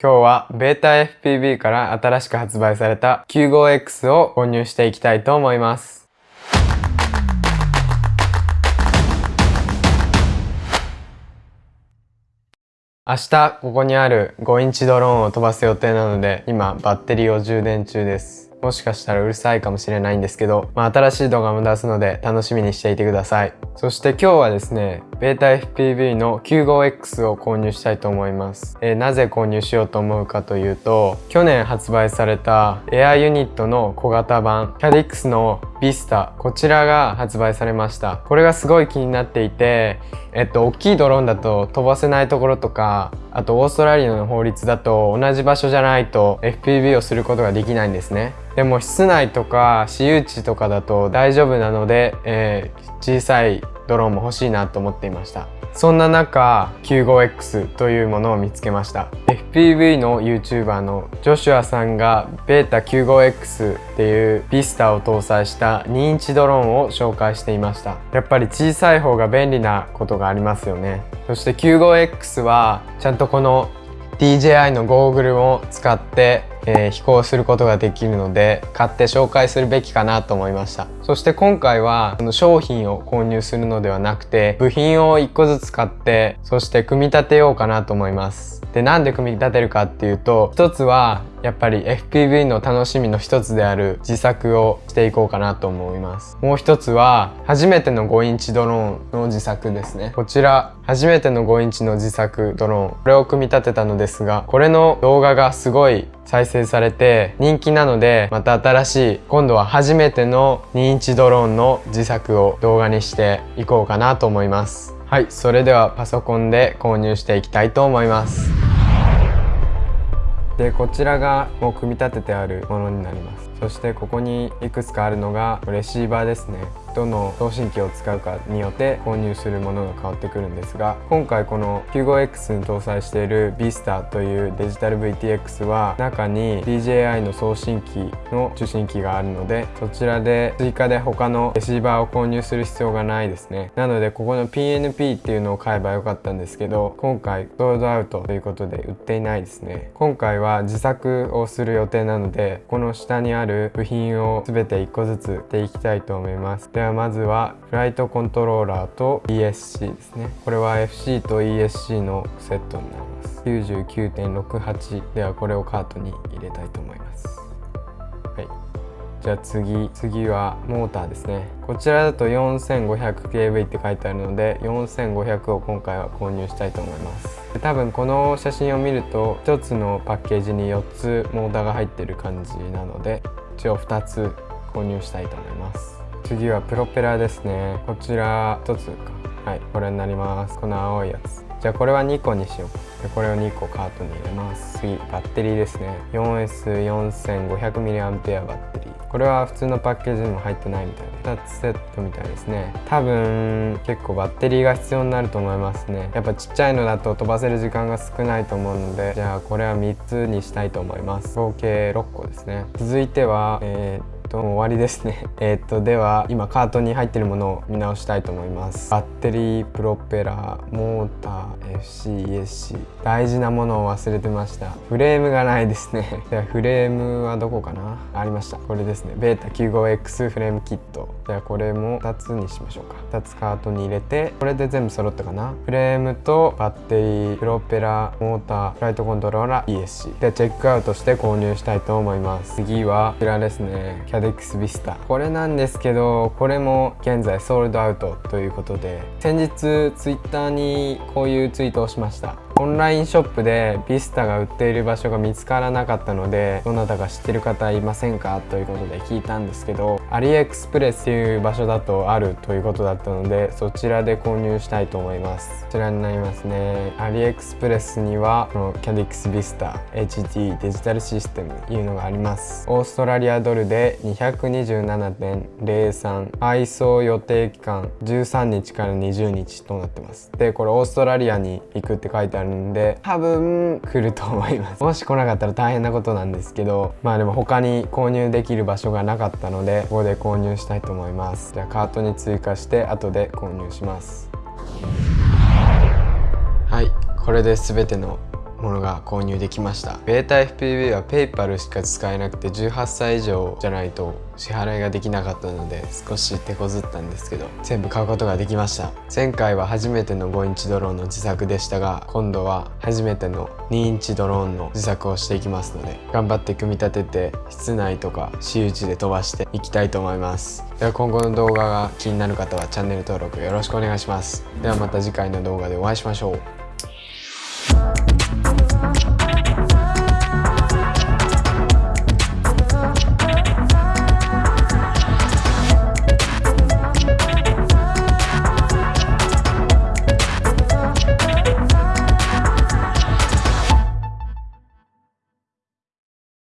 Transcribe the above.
今日はベータ FPV から新しく発売された 95X を購入していきたいと思います。明日ここにある5インチドローンを飛ばす予定なので今バッテリーを充電中です。もしかしたらうるさいかもしれないんですけど、まあ、新しい動画も出すので楽しみにしていてください。そして今日はですね、ベータ FPV の 95X を購入したいと思います。えー、なぜ購入しようと思うかというと、去年発売されたエアユニットの小型版 CADIX のビスタこちらが発売されましたこれがすごい気になっていてえっと大きいドローンだと飛ばせないところとかあとオーストラリアの法律だと同じ場所じゃないと FPV をすることができないんですねでも室内とか私有地とかだと大丈夫なので、えー、小さいドローンも欲しいなと思っていました。そんな中 95X というものを見つけました。FPV の YouTuber のジョシュアさんがベータ 95X っていうビスタを搭載した2インチドローンを紹介していました。やっぱり小さい方が便利なことがありますよね。そして 95X はちゃんとこの DJI のゴーグルを使ってえー、飛行することができるので買って紹介するべきかなと思いました。そして今回はその商品を購入するのではなくて部品を1個ずつ買ってそして組み立てようかなと思います。でなんで組み立てるかっていうと一つはやっぱり FPV の楽しみの一つである自作をしていこうかなと思います。もう一つは初めての5インチドローンの自作ですね。こちら初めての5インチの自作ドローン。これを組み立てたのですがこれの動画がすごい再生されて人気なのでまた新しい今度は初めての2インチドローンの自作を動画にしていこうかなと思います。はいそれではパソコンで購入していきたいと思います。でこちらがもう組み立ててあるものになります。そしてここにいくつかあるのがレシーバーですね。どの送信機を使うかによって購入するものが変わってくるんですが今回この 95X に搭載している Vista というデジタル VTX は中に DJI の送信機の受信機があるのでそちらで追加で他のレシーバーを購入する必要がないですね。なのでここの PNP っていうのを買えばよかったんですけど今回ソールドアウトということで売っていないですね。今回は自作をする予定なのでこの下にある部品を全て1個ずつでいきたいと思います。ではまずはフライトコントローラーと ESC ですね。これは FC と ESC のセットになります。99.68ではこれをカートに入れたいと思います。はい。じゃあ次次はモーターですね。こちらだと 4500kV って書いてあるので4500を今回は購入したいと思います。多分この写真を見ると1つのパッケージに4つモーターが入ってる感じなので一応2つ購入したいと思います。次はプロペラですね。こちら1つか。はいこれになります。この青いやつ。じゃあこれは2個にしよう。でこれを2個カートに入れます。次バッテリーですね。4S4500mAh バッテリー。これは普通のパッケージにも入ってないみたいな。2つセットみたいですね。多分結構バッテリーが必要になると思いますね。やっぱちっちゃいのだと飛ばせる時間が少ないと思うのでじゃあこれは3つにしたいと思います。合計6個ですね。続いてはえーと終わりですね。えっとでは今カートに入ってるものを見直したいと思います。バッテリープロペラモーター FCESC 大事なものを忘れてました。フレームがないですね。ではフレームはどこかな？ありました。これですね。ベータ 95X フレームキット。じゃあこれも2つにしましょうか。2つカートに入れてこれで全部揃ったかな？フレームとバッテリープロペラモーターフライトコントローラー ESC でチェックアウトして購入したいと思います。次はこちらですね。キャデックスビスタこれなんですけどこれも現在ソールドアウトということで先日ツイッターにこういうツイートをしました。オンラインショップでビスタが売っている場所が見つからなかったのでどなたか知ってる方いませんか？ということで聞いたんですけどアリエクスプレスっていう場所だとあるということだったのでそちらで購入したいと思います。こちらになりますね。アリエクスプレスにはこのキャディックスビスタ HT デジタルシステムというのがあります。オーストラリアドルで227.03配送予定期間13日から20日となってます。でこれオーストラリアに行くって書いてあるんで多分来ると思います。もし来なかったら大変なことなんですけどまあでも他に購入できる場所がなかったのでここで購入したいと思います。じゃあカートに追加して後で購入します。はいこれで全てのものが購入できました。ベータ FPV は PayPal しか使えなくて18歳以上じゃないと支払いができなかったので少し手こずったんですけど全部買うことができました。前回は初めての5インチドローンの自作でしたが今度は初めての2インチドローンの自作をしていきますので頑張って組み立てて室内とか私有地で飛ばしていきたいと思います。では今後の動画が気になる方はチャンネル登録よろしくお願いします。ではまた次回の動画でお会いしましょう。